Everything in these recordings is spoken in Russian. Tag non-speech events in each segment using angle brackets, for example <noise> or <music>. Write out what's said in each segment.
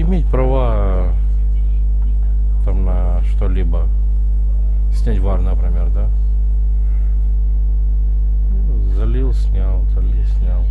Иметь права там на что-либо. Снять вар, например, да? Ну, Залил, снял, залил, снял.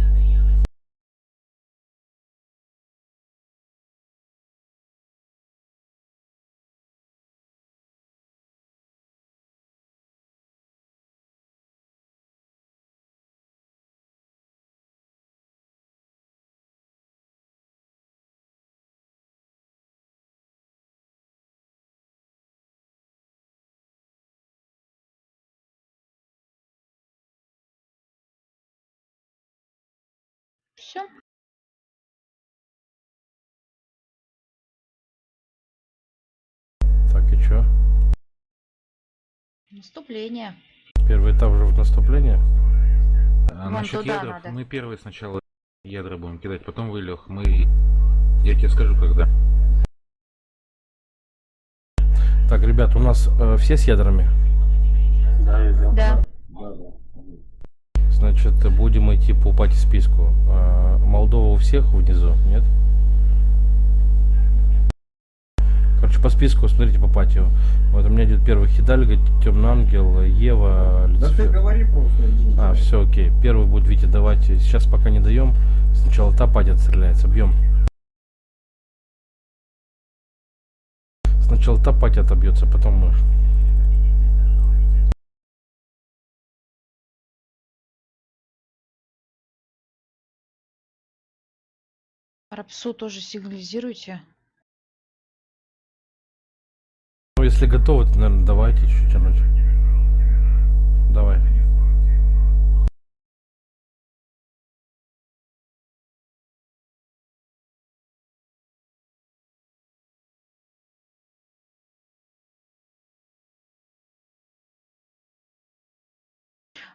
Наступление. Первый этап уже в наступление? А Вон насчет туда ядер, надо. мы первые сначала ядра будем кидать, потом вы, Лех, мы... Я тебе скажу, когда. Так, ребят, у нас э, все с ядрами? Да. Значит, будем идти по пати списку. Э, Молдова у всех внизу, нет? Короче, по списку, смотрите по патию. Вот у меня идет первый Хидальга, Темный Ангел, Ева, Да ты Люцифер. говори просто. иди. А, все, окей. Первый будет Витя давать. Сейчас пока не даем. Сначала та пати отстреляется. Бьем. Сначала та пати отобьется, потом мы. Рапсу тоже сигнализируйте. Если готовы, то, наверное, давайте чуть тянуть. Давай.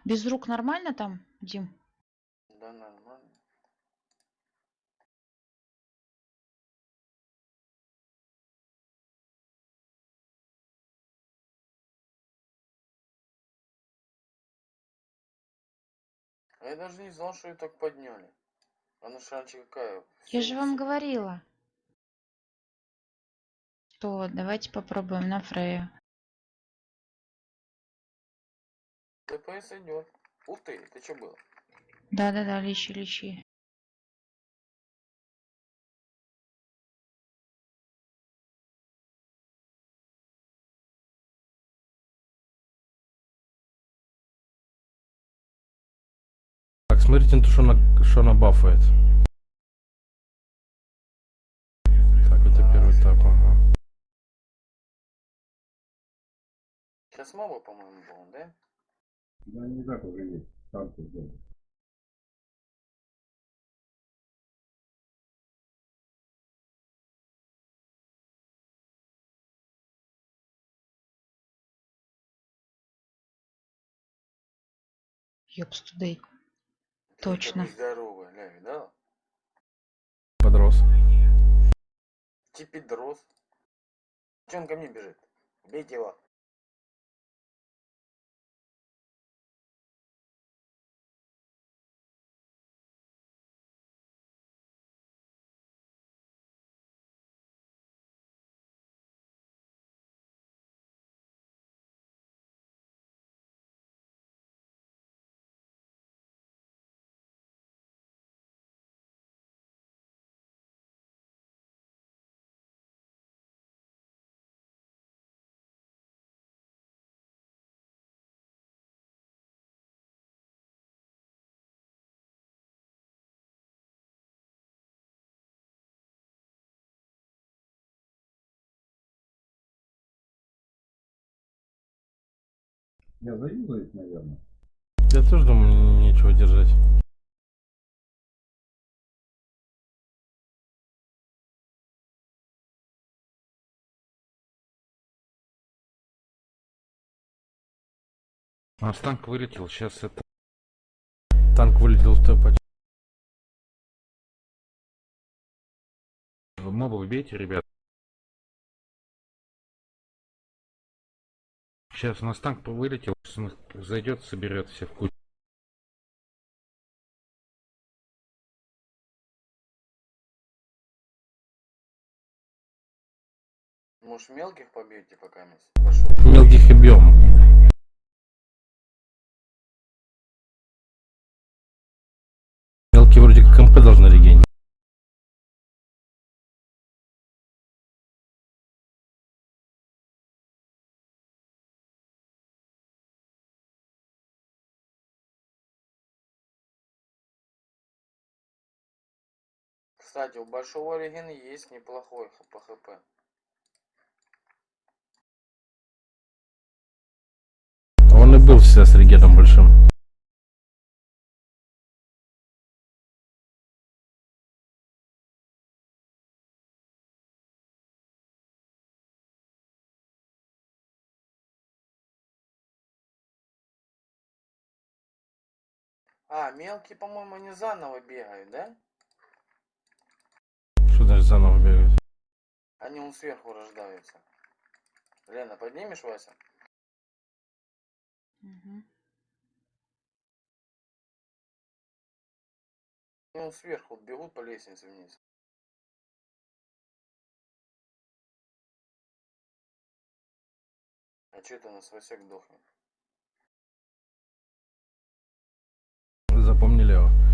Без рук нормально там, Дим? Да, нормально. Я даже не знал, что ее так подняли. А на шанче какая? Я же вам 70? говорила. То давайте попробуем на Фрея. ДПС идет. Ух ты, ты что было? Да-да-да, лечи, лечи. Так, смотрите на то, что она, что она бафает. Так, это первый этап, ага. Сейчас моба, по-моему, был, да? Да не так уже есть. Танки сделали. Ёпстудей. Ты Точно. Подрос. Типидрос. Че он ко мне бежит? Бейте его. Я заюзаюсь, наверное. Я тоже думаю, нечего держать. У нас танк вылетел, сейчас это... Танк вылетел в той пати. Моба убейте, ребят. Сейчас у нас танк вылетел, сейчас он зайдет, соберет все в кучу. Может мелких побьете пока? Большой. Мелких и бьем. Мелкие вроде как МП должны регенить. Кстати, у большого реген есть неплохой по хп. Он и был всегда с регеном большим. А, мелкие, по-моему, не заново бегают, да? Они он сверху рождаются. Лена, поднимешь Вася? Мгм. Ну, он сверху бегут по лестнице вниз. А че это у нас Васек дохнет? Запомнили его.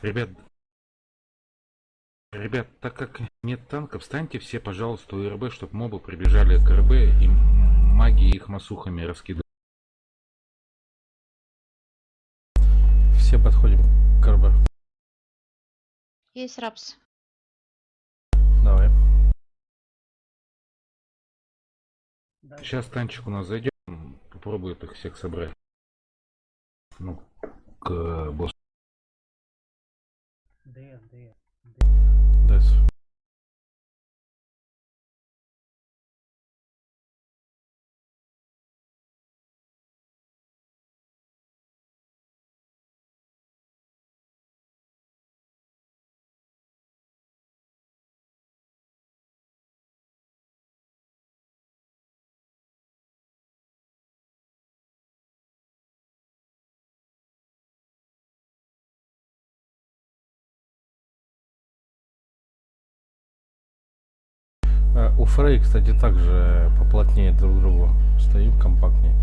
Ребят, ребят, так как нет танков, встаньте все, пожалуйста, у РБ, чтобы мобы прибежали к РБ и маги их масухами раскидывают. Все подходим к РБ. Есть рапс. Давай. Сейчас танчик у нас зайдет, попробует их всех собрать. Ну, к э, боссу. Дайс. А, У Фрей, кстати, также поплотнее друг к другу. Стоим компактнее.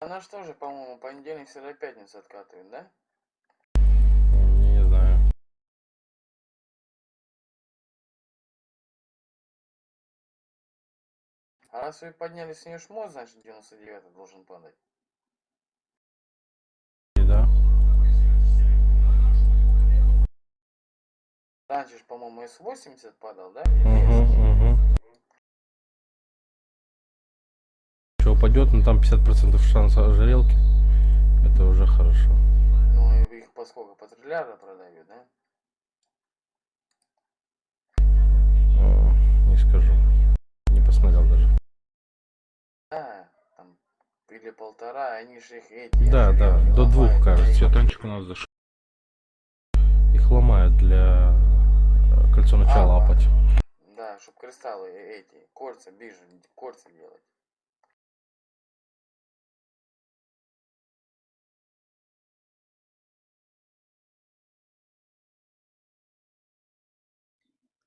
Она что же, по-моему, понедельник, среда, пятница откатывает, да? А раз вы подняли с нее шмот, значит 99 должен падать. Да. Раньше, по-моему, С80 падал, да? Угу, угу. Что упадет, ну там 50% шанс ожерелки. Это уже хорошо. Ну, и их по сколько? По триллиарда продают, да? Не скажу. Или полтора, они же их эти... Да, да, до двух, кажется. Все, танчик у нас зашел. Их ломают для э, кольцо начала А, апать. Да, чтоб кристаллы э, эти, кольца, бижи, кольца делать.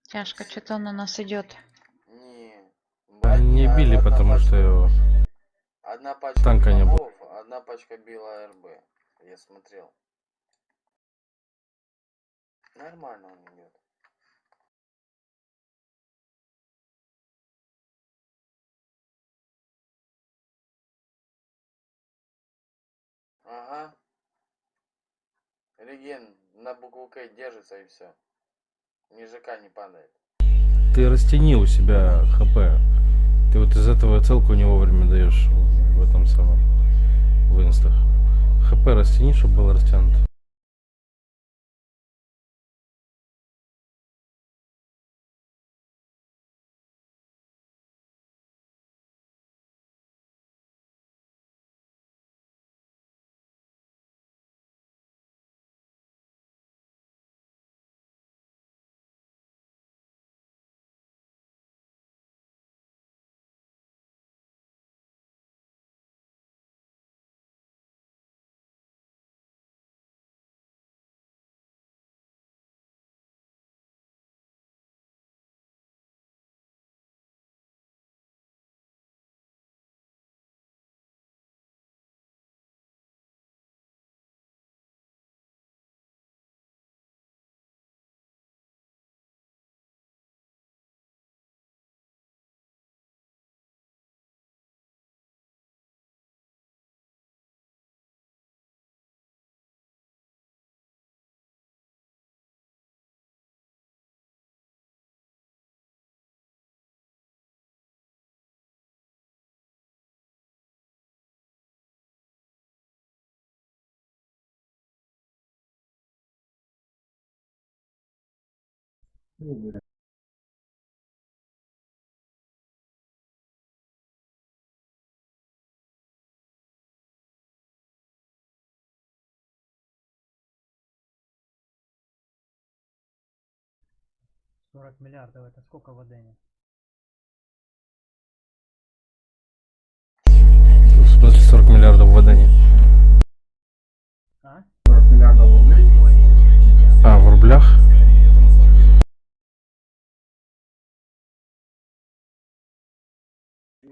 Тяжко, что-то он на нас идет. Не. Били, потому что пачка- его... Одна пачка танка била не было. Одна пачка била РБ. Я смотрел. Нормально он идет. Ага. Реген на букву К держится и все. Ниже К не падает. Ты растяни у себя ХП. Ты вот из этого целку не вовремя даешь в этом самом в инстах. ХП растяни, чтобы было растянуто. Блин. Сорок миллиардов это сколько в Одене?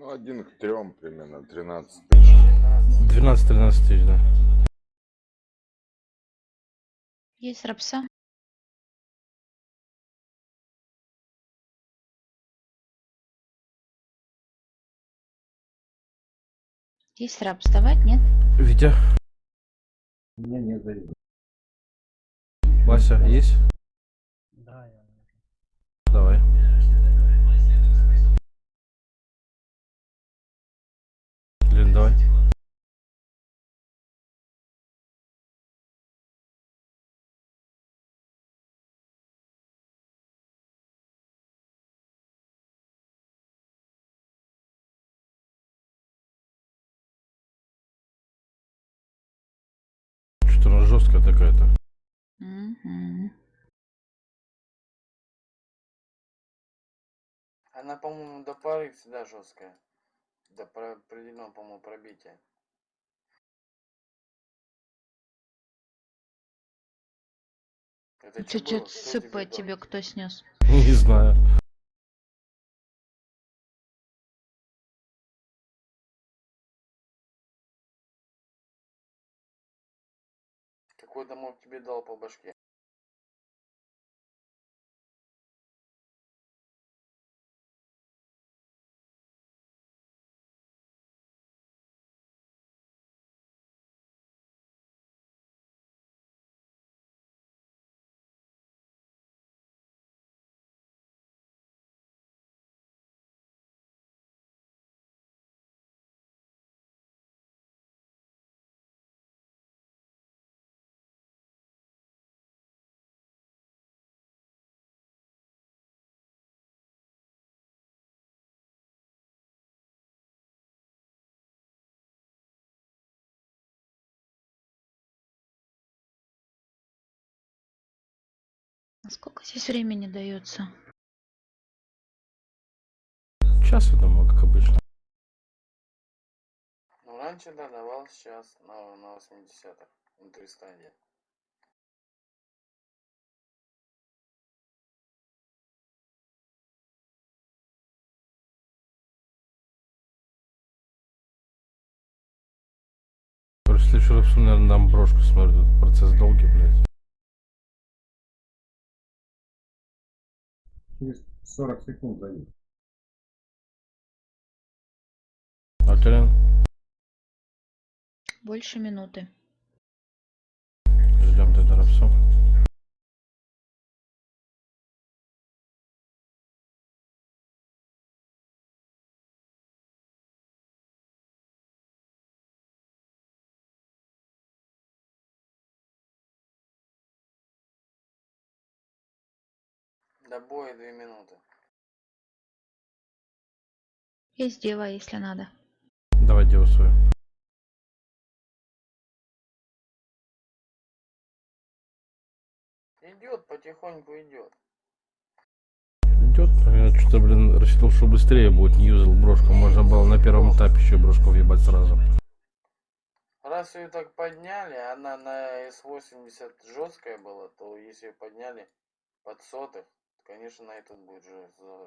Ну, один к трем примерно, 13 тысяч. 12-13 тысяч, да. Есть рапса. Есть раб вставать, нет? Витя, У меня нет заезда. Вася, есть? Да, я. Давай. Что-то она жесткая такая-то. Она, по-моему, до пары всегда жесткая. До про- определенного, по-моему, пробития. Это? Кто ЦП тебе кто снес? <laughs> Не знаю. Какой домок тебе дал по башке? Сколько здесь времени дается? Час, я думаю, как обычно. Ну, раньше, да, давал, сейчас на, на 80-х. Внутри стадии. Короче, в следующий раз, наверное, дам брошку, смотрю, тут процесс долгий, блядь. Через 40 секунд заедет. Алькалин, Больше минуты. ждем тогда рапсу. До боя 2 минуты. Есть дева, если надо. Давай деву свою. Идет, потихоньку идет. Идет, я что-то, блин, рассчитывал, что быстрее будет, не юзал брошку. Можно было на первом этапе еще брошку въебать сразу. Раз ее так подняли, она на S80 жесткая была, то если ее подняли под сотых, конечно, на этот будет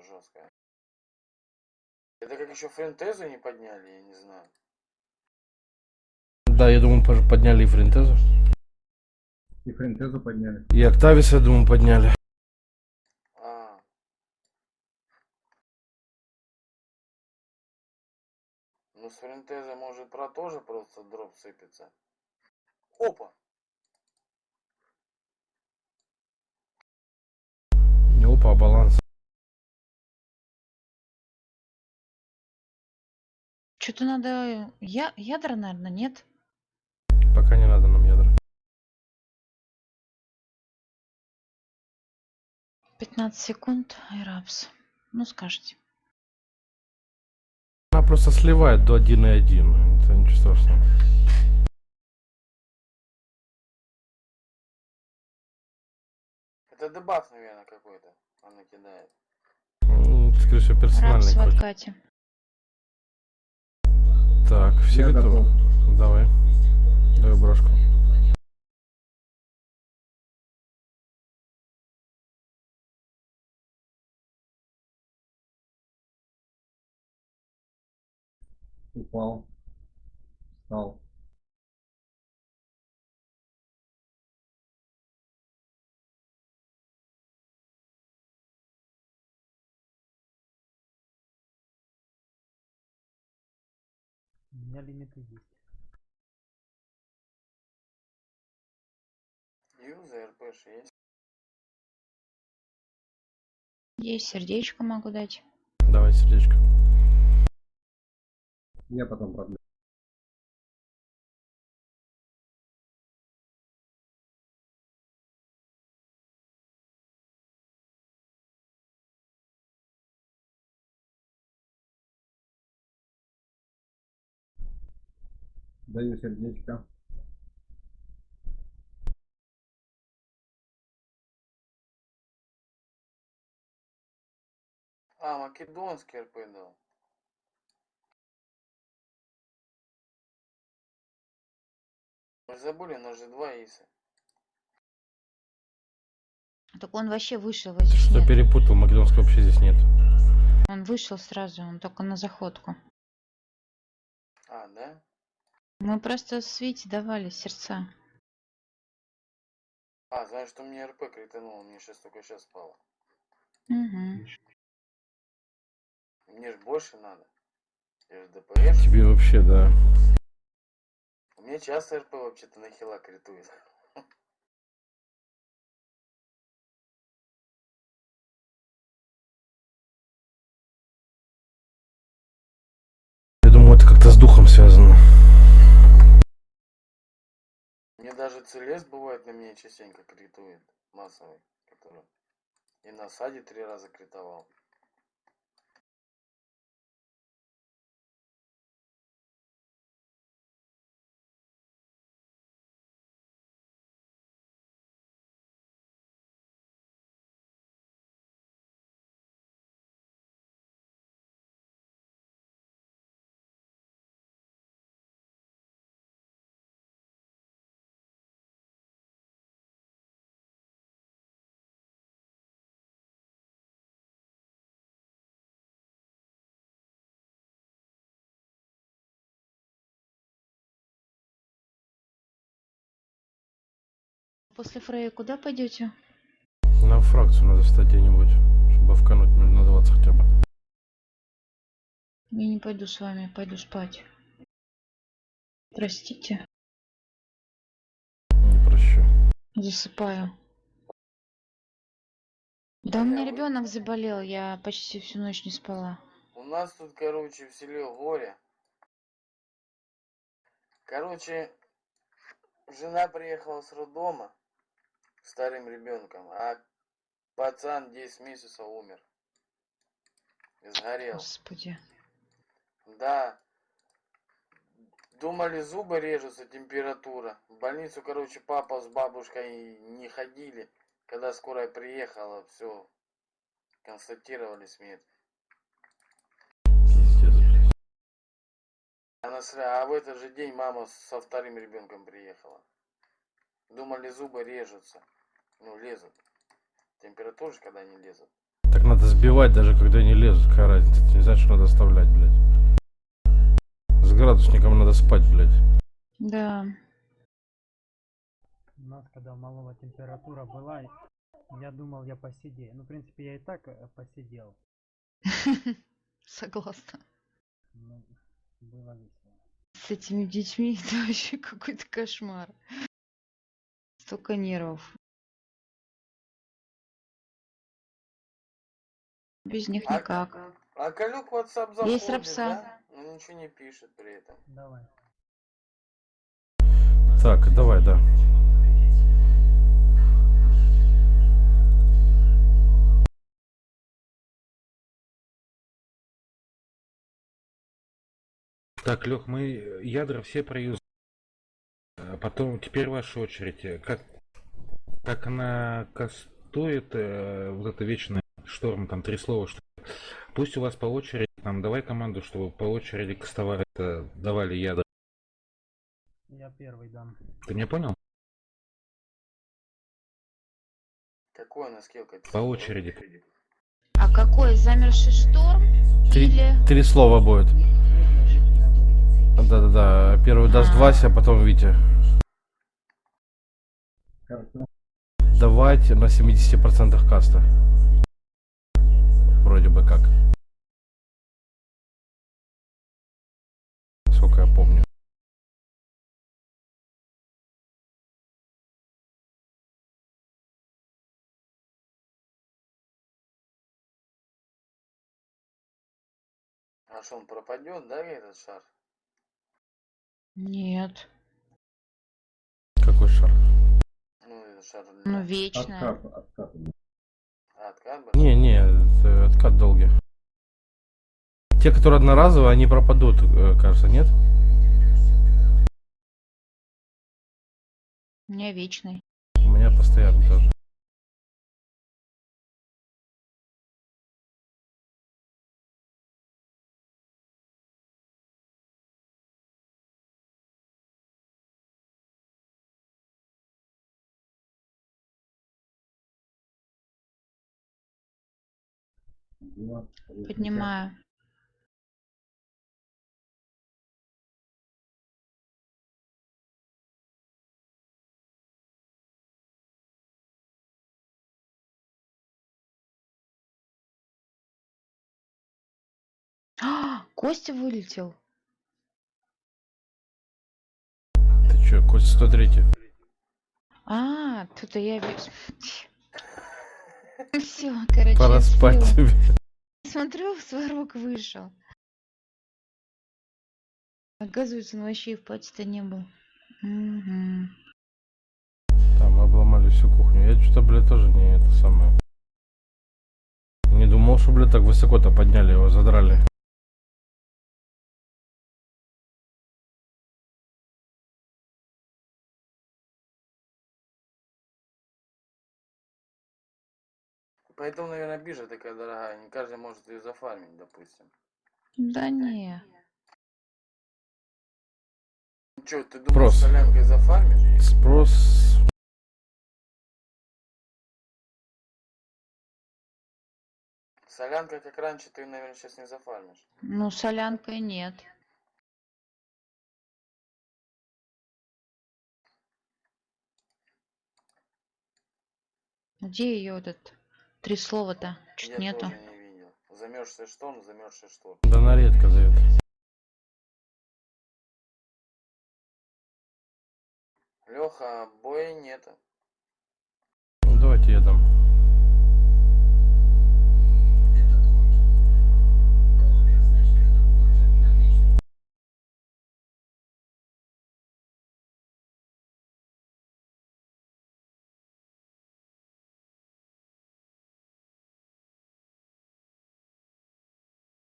жесткая. Это как еще френтезу не подняли, я не знаю. Да, я думаю, подняли и Френтезу. И френтезу подняли. И Октависа, я думаю, подняли. А. Ну, с френтеза может про тоже просто дроп сыпется. Опа! А баланс. Что-то надо... Я... Ядра, наверное, нет? Пока не надо нам ядра. 15 секунд, Айрапс. Ну, скажете. Она просто сливает до 1,1. Это ничего страшного. Это дебаф, наверное, какой-то. Она кидает. Скорее всего, персональный в какой-то. откате. Так, все Я готовы? готов. Давай. Давай брошку. Упал. Встал. У меня лимиты есть. Юза, РПш есть. Есть сердечко могу дать. Давай сердечко. Я потом продлю. Даю сердечко. А, македонский РП дал. Мы забыли, у нас же два иса. Так он вообще вышел, его здесь Что нет. перепутал, Македонского вообще здесь нет. Он вышел сразу, он только на заходку. А, да? Мы просто Свете давали сердца. А, знаешь, что мне РП критануло, мне сейчас только сейчас спало. Угу. Мне ж больше надо. Я же ДПС. Тебе вообще, да. У меня часто РП вообще-то на хила критует. Я думаю, это как-то с духом связано. Мне даже целес бывает на меня частенько критует. Массовый. Который. И на саде три раза критовал. После Фрея куда пойдете? На фракцию надо встать где-нибудь, чтобы вкануть минут на 20 хотя бы. Я не пойду с вами, пойду спать. Простите, Не прощу. засыпаю. Да у меня ребенок заболел, я почти всю ночь не спала. У нас тут, короче, в селе горе. Короче, жена приехала с роддома старым ребенком, а пацан 10 месяцев умер. Сгорел. Господи. Да. Думали, зубы режутся, температура. В больницу, короче, папа с бабушкой не ходили. Когда скорая приехала, все, констатировали смерть. Пиздец, блядь. А, на сля- а в этот же день мама со вторым ребенком приехала. Думали, зубы режутся. Ну, лезут. Температура же, когда не лезут. Так надо сбивать, даже когда не лезут. Какая разница? Это не значит, что надо оставлять, блядь. С градусником надо спать, блядь. Да. У нас, когда малого температура была, я думал, я посидею. Ну, в принципе, я и так э, посидел. <laughs> Согласна. Ну, было весело. С этими детьми <laughs> это вообще какой-то кошмар. Столько нервов. Без них а, никак. А Калюк WhatsApp заходит, Есть рапса. Да? Он ничего не пишет при этом. Давай. Так, давай, да. Так, Лех, мы ядра все проюзали. Потом, теперь ваша очередь. Как, как она кастует э, вот это вечное шторм, там три слова, что Пусть у вас по очереди, там, давай команду, чтобы по очереди кастовали, это, давали ядра. Я первый дам. Ты меня понял? Какой она скилл? как По очереди. А какой? Замерший шторм? Три, Или... три слова будет. Да-да-да. Первый даст А. Вася, а потом Витя. Хорошо. Давать на 70% каста. Вроде бы как. Сколько я помню. А что, он пропадет, да, этот шар? Нет. Какой шар? Ну, этот шар... Ну, вечная. Откат, откат. Откат был? Не, не, это откат долгий. Те, которые одноразовые, они пропадут, э, кажется, нет? У меня вечный. У меня постоянно тоже. Поднимаю. А, Костя вылетел. Ты чё, Костя 103 А, тут я вижу. <laughs> Все, короче, Пора спать тебе. Смотрю, сварок вышел. Оказывается, он вообще и в пати-то не был. Мгм. Там обломали всю кухню. Я что-то, блядь, тоже не это самое. Не думал, что, блядь, так высоко-то подняли его, задрали. Поэтому, наверное, биржа такая дорогая. Не каждый может ее зафармить, допустим. Да не. Че, ты думаешь, Спрос. солянкой зафармишь? Спрос... Солянка, как раньше, ты, наверное, сейчас не зафармишь. Ну, солянкой нет. Где ее этот три слова-то? Чуть Я нету. не видел. Замерзший шторм, замерзший шторм. Да она редко дает. Леха, боя нету. Ну, давайте я дам.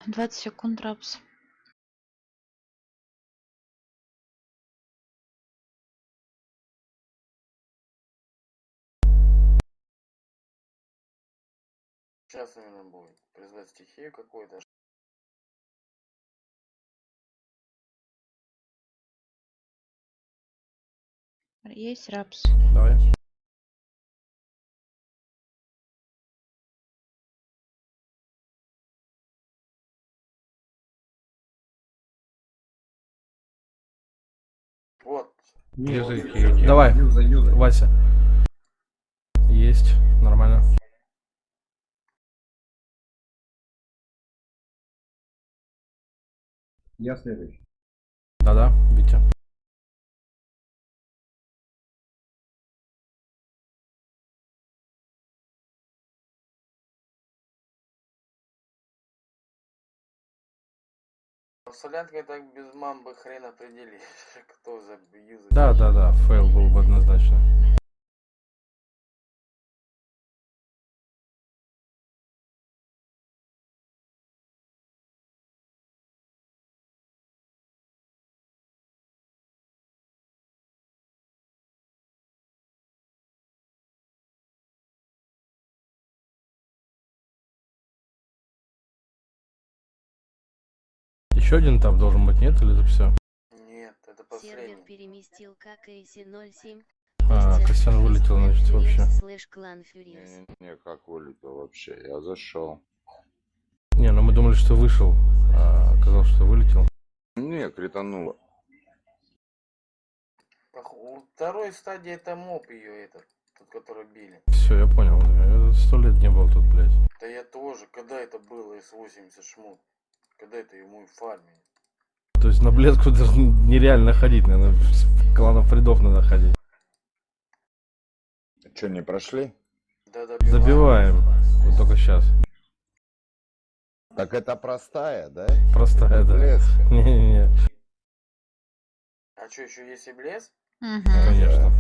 Двадцать секунд рапс. Сейчас, наверное, будет. Призвать стихию какую-то. Есть рапс. Давай. Её. Давай, Юза, юза. Вася. Есть, нормально. Я следующий. Да-да, Витя. Солянкой так без мамбы хрен определишь, <laughs> кто за юзер. Да-да-да, фейл был бы однозначно. Еще один там должен быть, нет? Или это все? Нет, это Сервер последний. переместил ККС 07. А, Костян вылетел, значит, вообще. Слэш клан Фьюриус. Не-не-не, как вылетел вообще? Я зашел. Не, ну мы думали, что вышел. А оказалось, что вылетел. Не, критануло. Второй стадии это моб ее этот, тот, который били. Все, я понял. Сто лет не был тут, блядь. Да я тоже, когда это было С-80 шмут? Когда это ему фармили? То есть на блеску даже нереально ходить, наверное. Кланов Фридов надо ходить. Че, не прошли? Да добиваем. Забиваем. Вот только сейчас. Так это простая, да? Простая, да. Блеска. <laughs> Не-не-не, А что, еще есть и блеск? Мгм. конечно.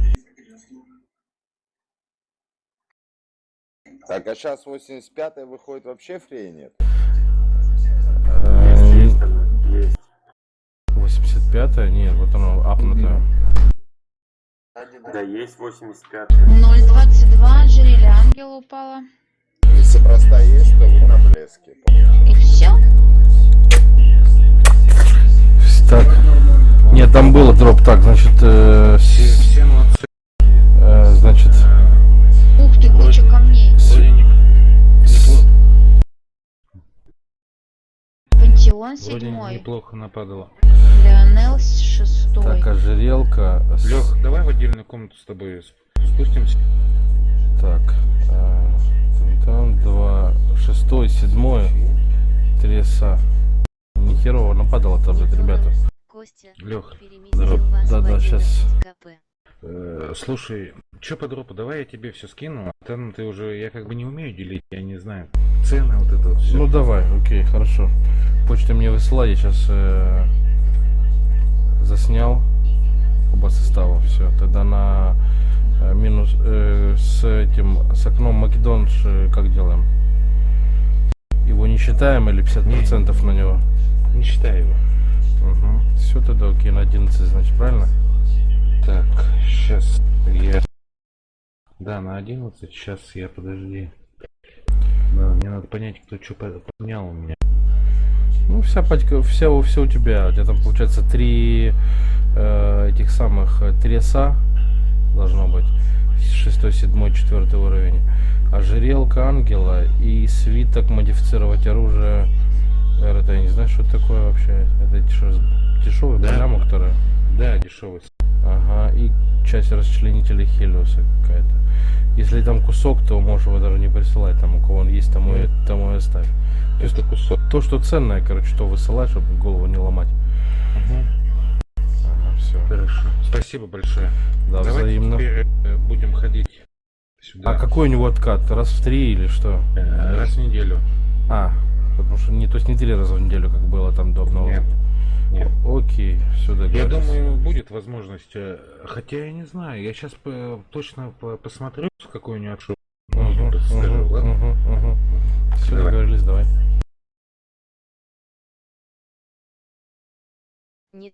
Так, а сейчас 85-й выходит вообще фрей нет? 85-е? Нет, вот оно апнутое. Да, есть 85 0.22, жерели ангел упала. Если простая есть, то вы на блеске. И все? Так. Нет, там было дроп. Так, значит, э, э, значит, Ух ты, куча камней. с- Пантеон седьмой. неплохо нападало. С- шестой. так, ожерелка. с- Лех, давай в отдельную комнату с тобой сп- спустимся. Так, э, там, два, шестой, седьмой, три са. Ни херово нападало там, блядь, ребята. Костя Лех, 11 щас. КП. Э, слушай, что по дропу, давай я тебе все скину. а Там ты уже, я как бы не умею делить, я не знаю. Цены, вот это вот все. Ну давай, окей, хорошо. Почта мне высылай, я сейчас заснял оба состава, все. Тогда на э, минус э, с этим с окном Македонш э, как делаем? Его не считаем или 50% на него? Не считай его. Угу. Все тогда окей, на 11, значит, правильно? Так, сейчас я... Да, на 11, сейчас я, подожди. Да, мне надо понять, кто что поменял у меня. Ну, вся пачка, вся, у- все у тебя. У тебя там получается три э, этих самых э, треса должно быть. Шестой, седьмой, четвертый уровень. Ожерелка ангела и свиток модифицировать оружие. Это я не знаю, что это такое вообще. Это что, дешевая Да. программа, которая. Да, дешевый. Ага, и часть расчленителя Хелиоса какая-то. Если там кусок, то можешь его даже не присылать. Там у кого он есть, тому и, тому и оставь. То есть кусок. то, что ценное, короче, то высылай, чтобы голову не ломать. Мгм. Ага, все. Хорошо. Спасибо большое. Да, Давайте взаимно. теперь э, будем ходить сюда. А какой у него откат? Раз в три или что? Э, Раз в неделю. А, потому что не, то есть не три раза в неделю, как было там до обновы. Нет. Нет. Окей, все Я думаю, будет возможность. э, Хотя я не знаю. Я сейчас точно по- посмотрю, с какой у него отшел. Угу, скажу, ладно? Все Давай. договорились, давай. Не